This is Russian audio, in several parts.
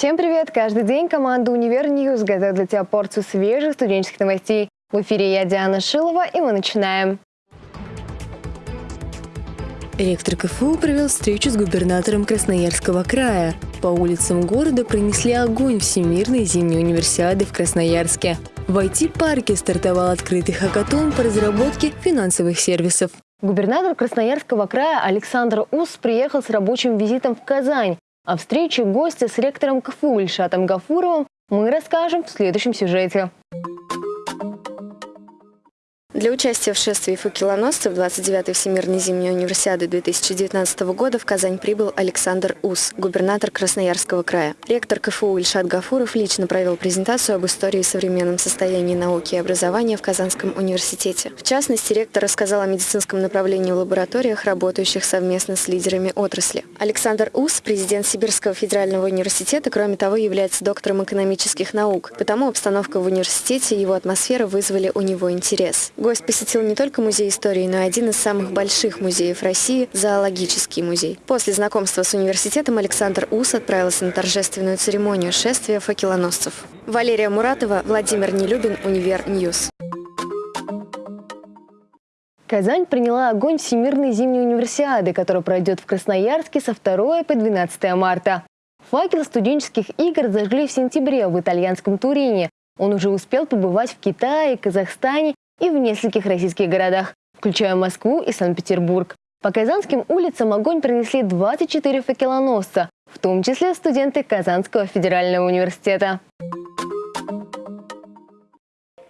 Всем привет! Каждый день команда «Универ News» готовит для тебя порцию свежих студенческих новостей. В эфире я, Диана Шилова, и мы начинаем. Ректор КФУ провел встречу с губернатором Красноярского края. По улицам города пронесли огонь Всемирной зимней универсиады в Красноярске. В IT-парке стартовал открытый хакатон по разработке финансовых сервисов. Губернатор Красноярского края Александр Ус приехал с рабочим визитом в Казань. О встрече гостя с ректором КФУ Ильшатом Гафуровым мы расскажем в следующем сюжете. Для участия в шествии факелоносцев 29-й Всемирной зимней универсиады 2019 года в Казань прибыл Александр Ус, губернатор Красноярского края. Ректор КФУ Ильшат Гафуров лично провел презентацию об истории и современном состоянии науки и образования в Казанском университете. В частности, ректор рассказал о медицинском направлении в лабораториях, работающих совместно с лидерами отрасли. Александр Ус, президент Сибирского федерального университета, кроме того, является доктором экономических наук, потому обстановка в университете и его атмосфера вызвали у него интерес. Гость посетил не только музей истории, но и один из самых больших музеев России – зоологический музей. После знакомства с университетом Александр Ус отправился на торжественную церемонию шествия факелоносцев. Валерия Муратова, Владимир Нелюбин, Универ News. Казань приняла огонь Всемирной зимней универсиады, которая пройдет в Красноярске со 2 по 12 марта. Факел студенческих игр зажгли в сентябре в итальянском Турине. Он уже успел побывать в Китае, Казахстане и в нескольких российских городах, включая Москву и Санкт-Петербург. По казанским улицам огонь принесли 24 факелоносца, в том числе студенты Казанского федерального университета.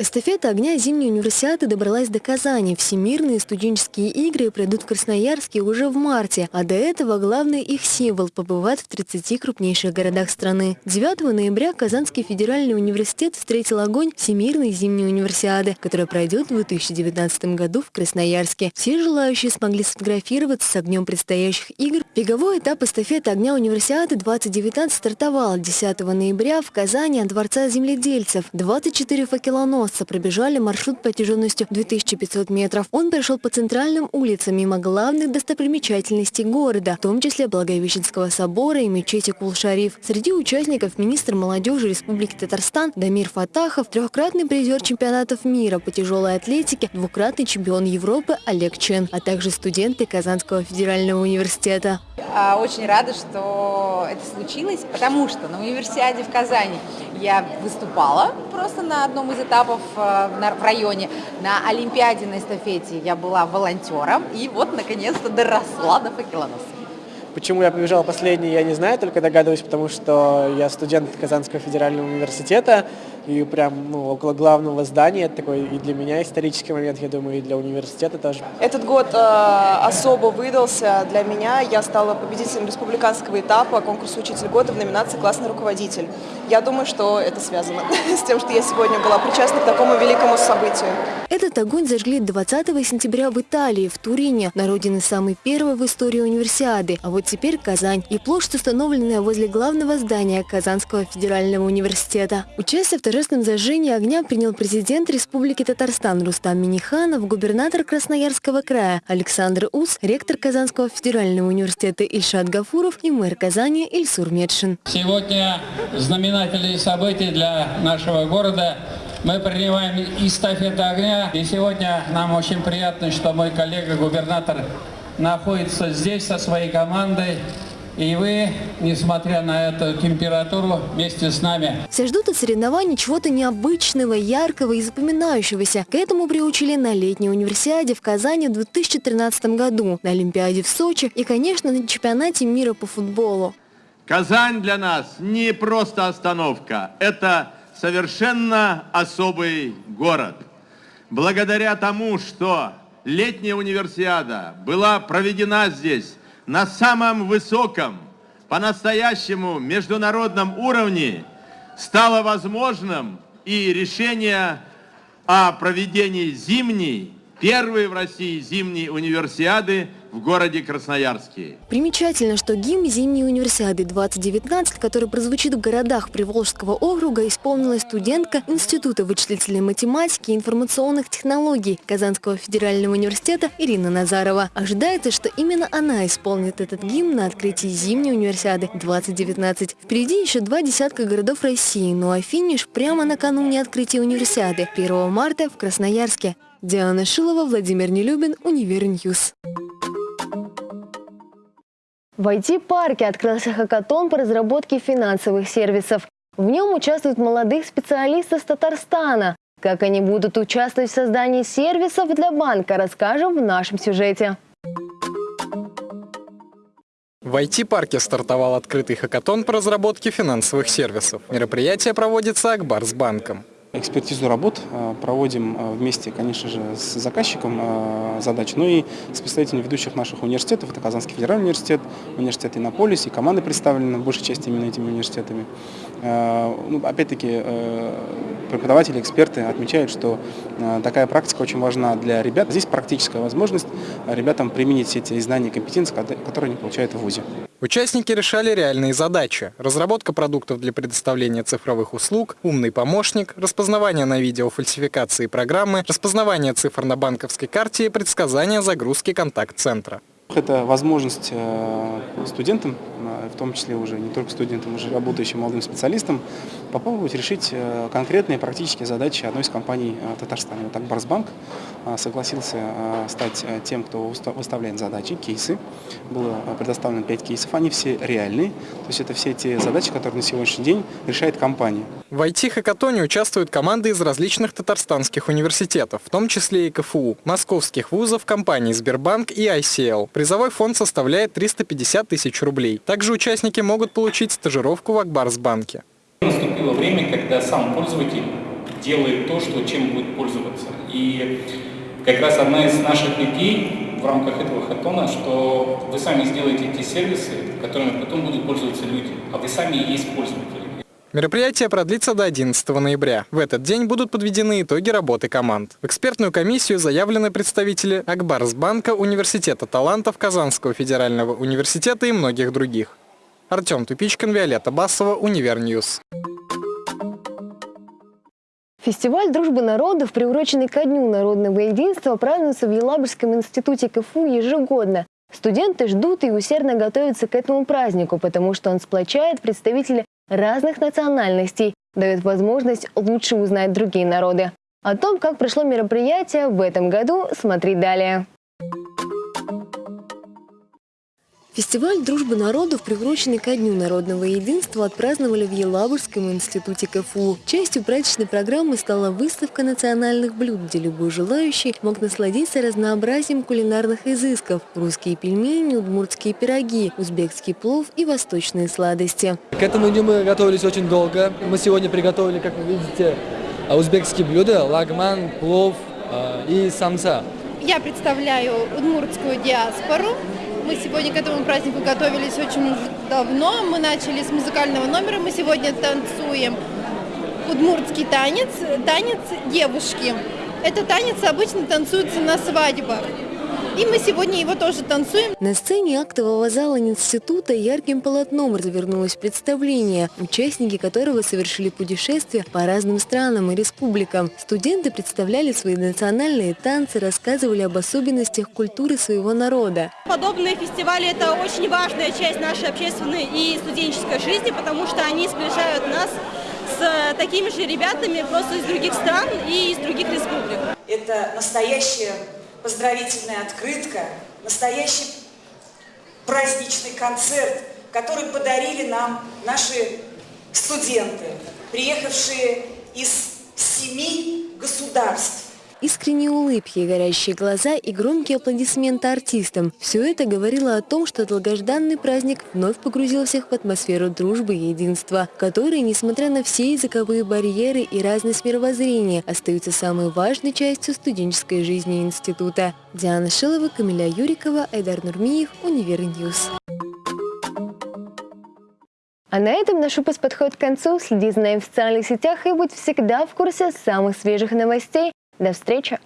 Эстафета огня зимней универсиады добралась до Казани. Всемирные студенческие игры пройдут в Красноярске уже в марте, а до этого главный их символ побывает в 30 крупнейших городах страны. 9 ноября Казанский федеральный университет встретил огонь Всемирной зимней универсиады, которая пройдет в 2019 году в Красноярске. Все желающие смогли сфотографироваться с огнем предстоящих игр. Беговой этап эстафеты огня универсиады 2019 стартовал 10 ноября в Казани от Дворца земледельцев. 24 факелоносца авианосца пробежали маршрут протяженностью 2500 метров. Он прошел по центральным улицам мимо главных достопримечательностей города, в том числе Благовещенского собора и мечети Кул-Шариф. Среди участников министр молодежи Республики Татарстан Дамир Фатахов, трехкратный призер чемпионатов мира по тяжелой атлетике, двукратный чемпион Европы Олег Чен, а также студенты Казанского федерального университета. А, очень рада, что это случилось, потому что на универсиаде в Казани я выступала просто на одном из этапов э, в районе. На Олимпиаде на эстафете я была волонтером и вот наконец-то доросла до факелоносца. Почему я побежал последний, я не знаю, только догадываюсь, потому что я студент Казанского федерального университета, и прям ну, около главного здания. Это такой и для меня исторический момент, я думаю, и для университета тоже. Этот год э, особо выдался для меня. Я стала победителем республиканского этапа конкурса «Учитель года» в номинации «Классный руководитель». Я думаю, что это связано с тем, что я сегодня была причастна к такому великому событию. Этот огонь зажгли 20 сентября в Италии, в Турине, на родине самой первой в истории универсиады. А вот теперь Казань и площадь, установленная возле главного здания Казанского федерального университета. Участие в торжественном зажжении огня принял президент Республики Татарстан Рустам Миниханов, губернатор Красноярского края Александр Ус, ректор Казанского федерального университета Ильшат Гафуров и мэр Казани Ильсур Медшин. Сегодня знаменательные события для нашего города. Мы принимаем эстафету огня. И сегодня нам очень приятно, что мой коллега-губернатор находится здесь со своей командой. И вы, несмотря на эту температуру, вместе с нами. Все ждут от соревнований чего-то необычного, яркого и запоминающегося. К этому приучили на летней универсиаде в Казани в 2013 году, на Олимпиаде в Сочи и, конечно, на чемпионате мира по футболу. Казань для нас не просто остановка, это совершенно особый город. Благодаря тому, что летняя универсиада была проведена здесь на самом высоком, по-настоящему международном уровне, стало возможным и решение о проведении зимней, первой в России зимней универсиады в городе Красноярске. Примечательно, что гимн зимней универсиады 2019, который прозвучит в городах Приволжского округа, исполнила студентка Института вычислительной математики и информационных технологий Казанского федерального университета Ирина Назарова. Ожидается, что именно она исполнит этот гимн на открытии зимней универсиады 2019. Впереди еще два десятка городов России, ну а финиш прямо накануне открытия универсиады 1 марта в Красноярске. Диана Шилова, Владимир Нелюбин, Универ News. В IT-парке открылся хакатон по разработке финансовых сервисов. В нем участвуют молодых специалистов с Татарстана. Как они будут участвовать в создании сервисов для банка, расскажем в нашем сюжете. В IT-парке стартовал открытый хакатон по разработке финансовых сервисов. Мероприятие проводится Акбарсбанком. Экспертизу работ э, проводим э, вместе, конечно же, с заказчиком э, задач, но и с представителями ведущих наших университетов. Это Казанский федеральный университет, университет Иннополис, и команды представлены в большей части именно этими университетами. Ну, Опять-таки, преподаватели, эксперты отмечают, что такая практика очень важна для ребят. Здесь практическая возможность ребятам применить все эти знания и компетенции, которые они получают в ВУЗе. Участники решали реальные задачи. Разработка продуктов для предоставления цифровых услуг, умный помощник, распознавание на видео фальсификации программы, распознавание цифр на банковской карте и предсказание загрузки контакт-центра. Это возможность э, студентам, в том числе уже не только студентам, уже работающим молодым специалистам, попробовать решить э, конкретные практические задачи одной из компаний Татарстана. Вот так Барсбанк согласился стать тем, кто выставляет задачи, кейсы. Было предоставлено 5 кейсов, они все реальные. То есть это все те задачи, которые на сегодняшний день решает компания. В IT-хакатоне участвуют команды из различных татарстанских университетов, в том числе и КФУ, московских вузов, компаний Сбербанк и ICL. Призовой фонд составляет 350 тысяч рублей. Также участники могут получить стажировку в Акбарсбанке. Наступило время, когда сам пользователь делает то, что, чем будет пользоваться. И как раз одна из наших идей в рамках этого хатона, что вы сами сделаете эти сервисы, которыми потом будут пользоваться люди, а вы сами и есть пользователи. Мероприятие продлится до 11 ноября. В этот день будут подведены итоги работы команд. В экспертную комиссию заявлены представители Акбарсбанка, Университета талантов, Казанского федерального университета и многих других. Артем Тупичкин, Виолетта Басова, Универ News. Фестиваль дружбы народов, приуроченный ко Дню народного единства, празднуется в Елабужском институте КФУ ежегодно. Студенты ждут и усердно готовятся к этому празднику, потому что он сплочает представителей разных национальностей, дает возможность лучше узнать другие народы. О том, как прошло мероприятие в этом году, смотри далее. Фестиваль дружбы народов, приуроченный ко Дню народного единства, отпраздновали в Елабужском институте КФУ. Частью праздничной программы стала выставка национальных блюд, где любой желающий мог насладиться разнообразием кулинарных изысков. Русские пельмени, удмуртские пироги, узбекский плов и восточные сладости. К этому дню мы готовились очень долго. Мы сегодня приготовили, как вы видите, узбекские блюда, лагман, плов э, и самса. Я представляю удмуртскую диаспору. Мы сегодня к этому празднику готовились очень давно. Мы начали с музыкального номера. Мы сегодня танцуем удмуртский танец, танец девушки. Это танец обычно танцуется на свадьбах. И мы сегодня его тоже танцуем. На сцене актового зала института ярким полотном развернулось представление, участники которого совершили путешествие по разным странам и республикам. Студенты представляли свои национальные танцы, рассказывали об особенностях культуры своего народа. Подобные фестивали – это очень важная часть нашей общественной и студенческой жизни, потому что они сближают нас с такими же ребятами просто из других стран и из других республик. Это настоящее поздравительная открытка, настоящий праздничный концерт, который подарили нам наши студенты, приехавшие из семи государств. Искренние улыбки, горящие глаза и громкие аплодисменты артистам – все это говорило о том, что долгожданный праздник вновь погрузил всех в атмосферу дружбы и единства, которые, несмотря на все языковые барьеры и разность мировоззрения, остаются самой важной частью студенческой жизни института. Диана Шилова, Камиля Юрикова, Айдар Нурмиев, Универ News. А на этом наш выпуск подходит к концу. Следи за нами в социальных сетях и будь всегда в курсе самых свежих новостей. До встречи!